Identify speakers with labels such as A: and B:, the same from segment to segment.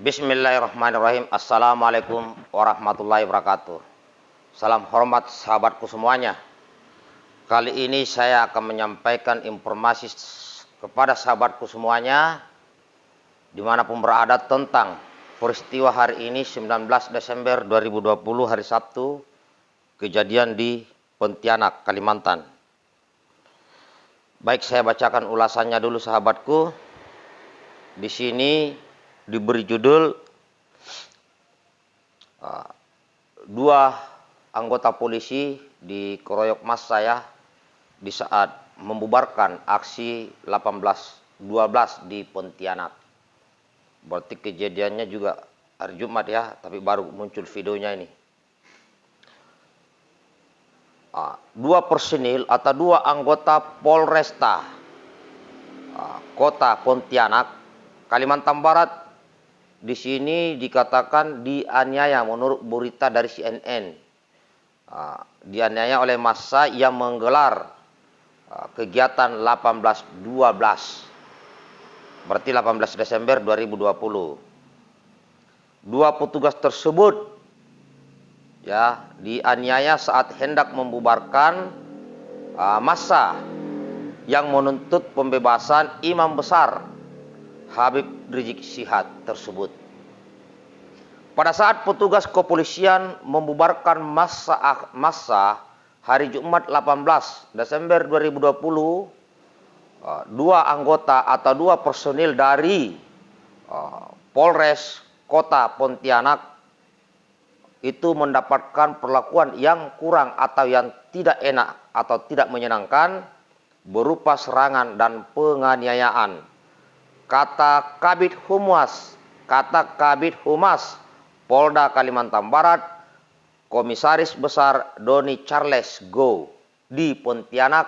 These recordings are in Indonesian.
A: Bismillahirrahmanirrahim. Assalamualaikum warahmatullahi wabarakatuh. Salam hormat sahabatku semuanya. Kali ini saya akan menyampaikan informasi kepada sahabatku semuanya di mana pun berada tentang peristiwa hari ini 19 Desember 2020 hari Sabtu kejadian di Pontianak, Kalimantan. Baik saya bacakan ulasannya dulu sahabatku. Di sini diberi judul uh, dua anggota polisi dikeroyok mas saya di saat membubarkan aksi 1812 di Pontianak. Berarti kejadiannya juga hari Jumat ya, tapi baru muncul videonya ini. Uh, dua personil atau dua anggota Polresta uh, Kota Pontianak, Kalimantan Barat di sini dikatakan dianiaya menurut berita dari CNN. Uh, dianiaya oleh massa yang menggelar uh, kegiatan 1812. Berarti 18 Desember 2020. Dua petugas tersebut ya dianiaya saat hendak membubarkan uh, massa yang menuntut pembebasan imam besar Habib Rizik Sihab tersebut. Pada saat petugas kepolisian membubarkan masa masa hari Jumat 18 Desember 2020, uh, dua anggota atau dua personil dari uh, Polres Kota Pontianak itu mendapatkan perlakuan yang kurang atau yang tidak enak atau tidak menyenangkan berupa serangan dan penganiayaan kata Kabit Humas, kata Kabit Humas Polda Kalimantan Barat, Komisaris Besar Doni Charles Go di Pontianak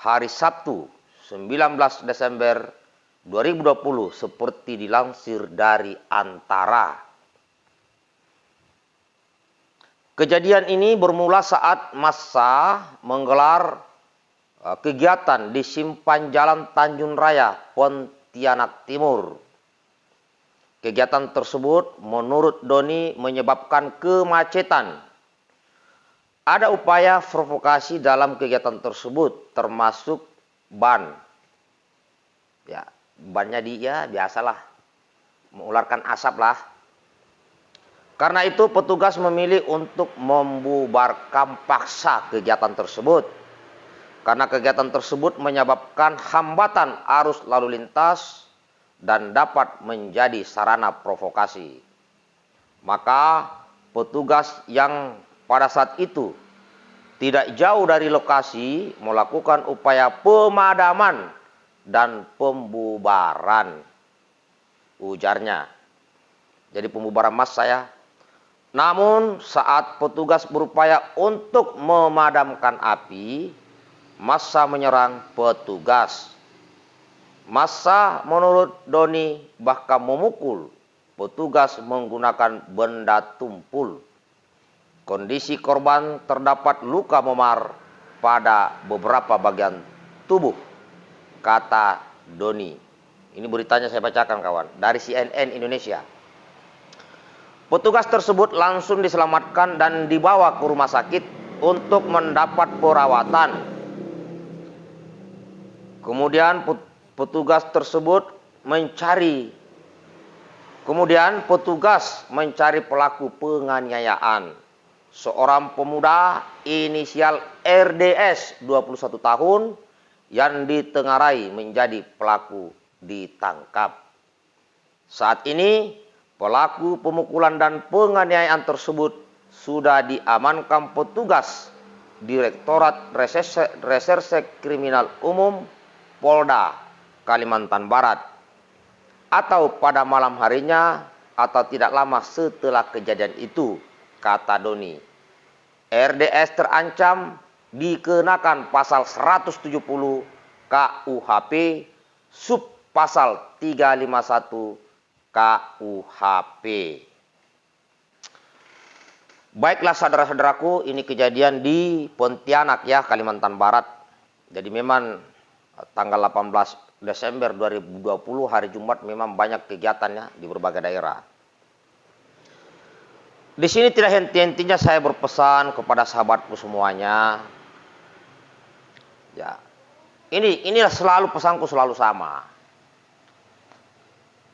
A: hari Sabtu 19 Desember 2020 seperti dilansir dari Antara. Kejadian ini bermula saat massa menggelar uh, kegiatan di simpan jalan Tanjung Raya, Pontianak Tianak Timur. Kegiatan tersebut menurut Doni menyebabkan kemacetan. Ada upaya provokasi dalam kegiatan tersebut termasuk ban. Ya, bannya dia biasalah mengularkan asap lah. Karena itu petugas memilih untuk membubarkan paksa kegiatan tersebut karena kegiatan tersebut menyebabkan hambatan arus lalu lintas dan dapat menjadi sarana provokasi. Maka petugas yang pada saat itu tidak jauh dari lokasi melakukan upaya pemadaman dan pembubaran. Ujarnya. Jadi pembubaran mas saya. Namun saat petugas berupaya untuk memadamkan api, massa menyerang petugas. Massa menurut Doni bahkan memukul petugas menggunakan benda tumpul. Kondisi korban terdapat luka memar pada beberapa bagian tubuh, kata Doni. Ini beritanya saya bacakan kawan, dari CNN Indonesia. Petugas tersebut langsung diselamatkan dan dibawa ke rumah sakit untuk mendapat perawatan Kemudian petugas tersebut mencari Kemudian petugas mencari pelaku penganiayaan seorang pemuda inisial RDS 21 tahun yang ditengarai menjadi pelaku ditangkap. Saat ini pelaku pemukulan dan penganiayaan tersebut sudah diamankan petugas Direktorat Reserse, Reserse Kriminal Umum Polda Kalimantan Barat atau pada malam harinya atau tidak lama setelah kejadian itu, kata Doni. RDS terancam dikenakan pasal 170 KUHP sub pasal 351 KUHP. Baiklah saudara-saudaraku, ini kejadian di Pontianak ya, Kalimantan Barat. Jadi memang tanggal 18 Desember 2020 hari Jumat memang banyak kegiatannya di berbagai daerah. Di sini tidak henti-hentinya saya berpesan kepada sahabatku semuanya. Ya. Ini inilah selalu pesanku selalu sama.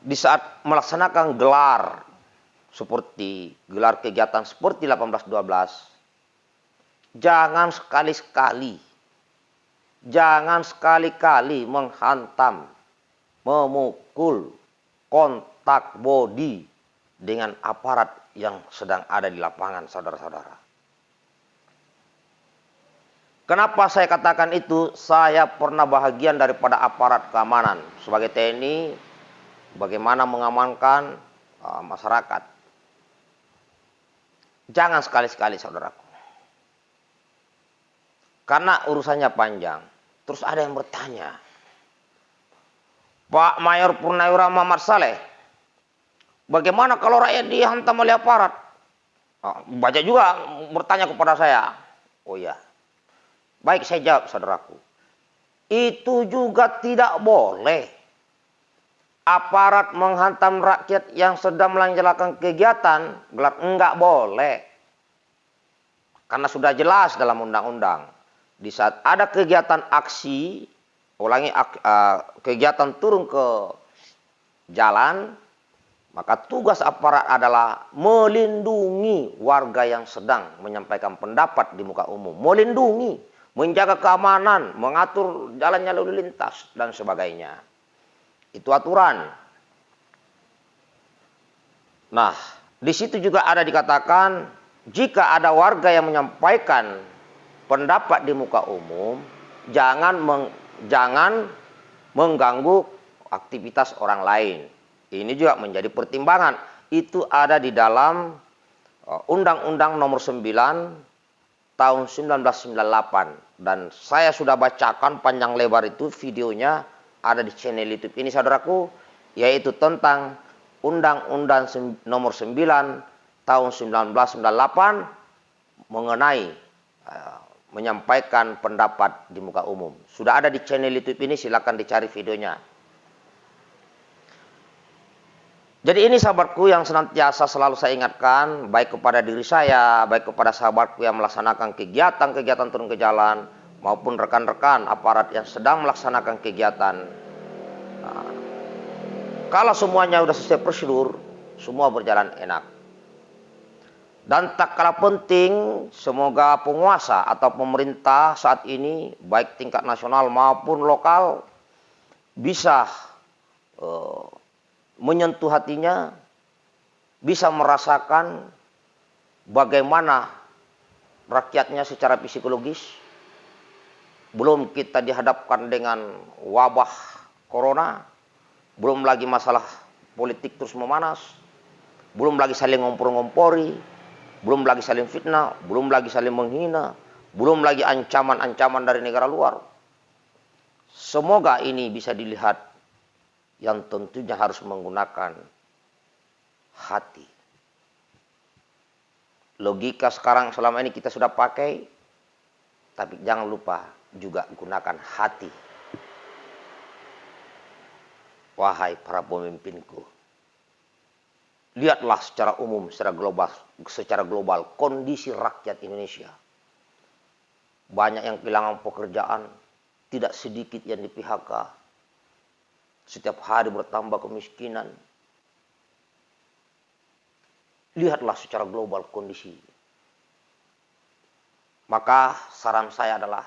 A: Di saat melaksanakan gelar seperti gelar kegiatan seperti 1812 jangan sekali-sekali jangan sekali-kali menghantam memukul kontak body dengan aparat yang sedang ada di lapangan, saudara-saudara. Kenapa saya katakan itu? Saya pernah bahagian daripada aparat keamanan sebagai TNI, bagaimana mengamankan uh, masyarakat. Jangan sekali-sekali, saudaraku. Karena urusannya panjang. Terus ada yang bertanya, Pak Mayor Purnawira Muhammad Saleh, bagaimana kalau rakyat dihantam oleh aparat? Oh, baca juga bertanya kepada saya. Oh iya. Baik saya jawab saudaraku. Itu juga tidak boleh. Aparat menghantam rakyat yang sedang melanjutkan kegiatan. Gelap enggak boleh. Karena sudah jelas dalam undang-undang. Di saat ada kegiatan aksi ulangi uh, kegiatan turun ke jalan, maka tugas aparat adalah melindungi warga yang sedang menyampaikan pendapat di muka umum. Melindungi, menjaga keamanan, mengatur jalannya lalu lintas, dan sebagainya. Itu aturan. Nah, di situ juga ada dikatakan, jika ada warga yang menyampaikan pendapat di muka umum, jangan meng jangan mengganggu aktivitas orang lain. Ini juga menjadi pertimbangan. Itu ada di dalam uh, Undang-Undang Nomor 9 tahun 1998 dan saya sudah bacakan panjang lebar itu videonya ada di channel YouTube ini saudaraku yaitu tentang Undang-Undang Nomor 9 tahun 1998 mengenai uh, menyampaikan pendapat di muka umum. Sudah ada di channel YouTube ini, silakan dicari videonya. Jadi ini sahabatku yang senantiasa selalu saya ingatkan, baik kepada diri saya, baik kepada sahabatku yang melaksanakan kegiatan-kegiatan turun ke jalan, maupun rekan-rekan aparat yang sedang melaksanakan kegiatan. Nah, kalau semuanya sudah sesuai prosedur, semua berjalan enak. Dan tak kalah penting, semoga penguasa atau pemerintah saat ini, baik tingkat nasional maupun lokal, bisa uh, menyentuh hatinya, bisa merasakan bagaimana rakyatnya secara psikologis. Belum kita dihadapkan dengan wabah corona, belum lagi masalah politik terus memanas, belum lagi saling ngompor-ngompori, belum lagi saling fitnah, belum lagi saling menghina, belum lagi ancaman-ancaman dari negara luar. Semoga ini bisa dilihat yang tentunya harus menggunakan hati. Logika sekarang selama ini kita sudah pakai, tapi jangan lupa juga gunakan hati. Wahai para pemimpinku, lihatlah secara umum, secara global, secara global kondisi rakyat Indonesia. Banyak yang kehilangan pekerjaan, tidak sedikit yang di PHK. Setiap hari bertambah kemiskinan. Lihatlah secara global kondisi. Maka saran saya adalah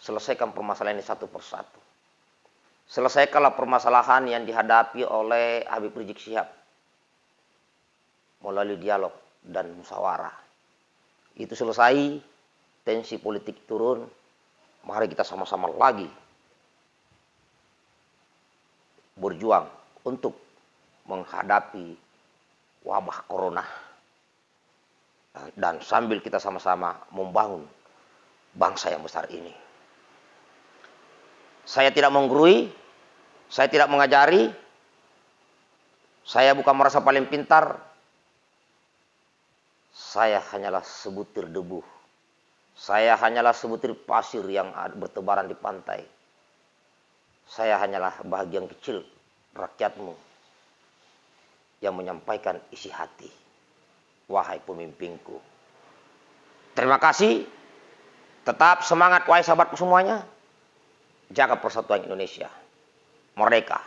A: selesaikan permasalahan ini satu persatu. Selesaikanlah permasalahan yang dihadapi oleh Habib Rizik Syihab melalui dialog dan musyawarah. Itu selesai, tensi politik turun, mari kita sama-sama lagi berjuang untuk menghadapi wabah corona. Dan sambil kita sama-sama membangun bangsa yang besar ini. Saya tidak menggurui, saya tidak mengajari, saya bukan merasa paling pintar, saya hanyalah sebutir debu. Saya hanyalah sebutir pasir yang bertebaran di pantai. Saya hanyalah bagian kecil rakyatmu yang menyampaikan isi hati. wahai pemimpinku. Terima kasih. Tetap semangat wahai sahabatku semuanya. Jaga persatuan Indonesia. Merdeka.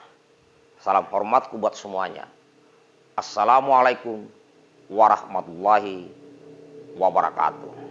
A: Salam hormatku buat semuanya. Assalamualaikum warahmatullahi wabarakatuh.